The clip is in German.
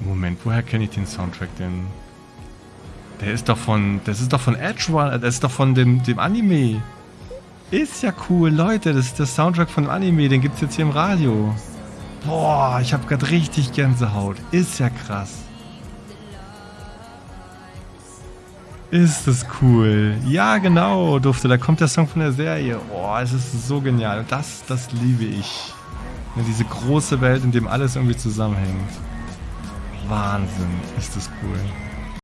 Moment, woher kenne ich den Soundtrack denn? Der ist doch von, das ist doch von Edge Runner, das ist doch von dem, dem Anime. Ist ja cool, Leute, das ist der Soundtrack von dem Anime, den gibt's jetzt hier im Radio. Boah, ich habe gerade richtig Gänsehaut. Ist ja krass. Ist das cool. Ja, genau, Dufte. Da kommt der Song von der Serie. Boah, es ist so genial. Das, das liebe ich. Diese große Welt, in dem alles irgendwie zusammenhängt. Wahnsinn, ist das cool.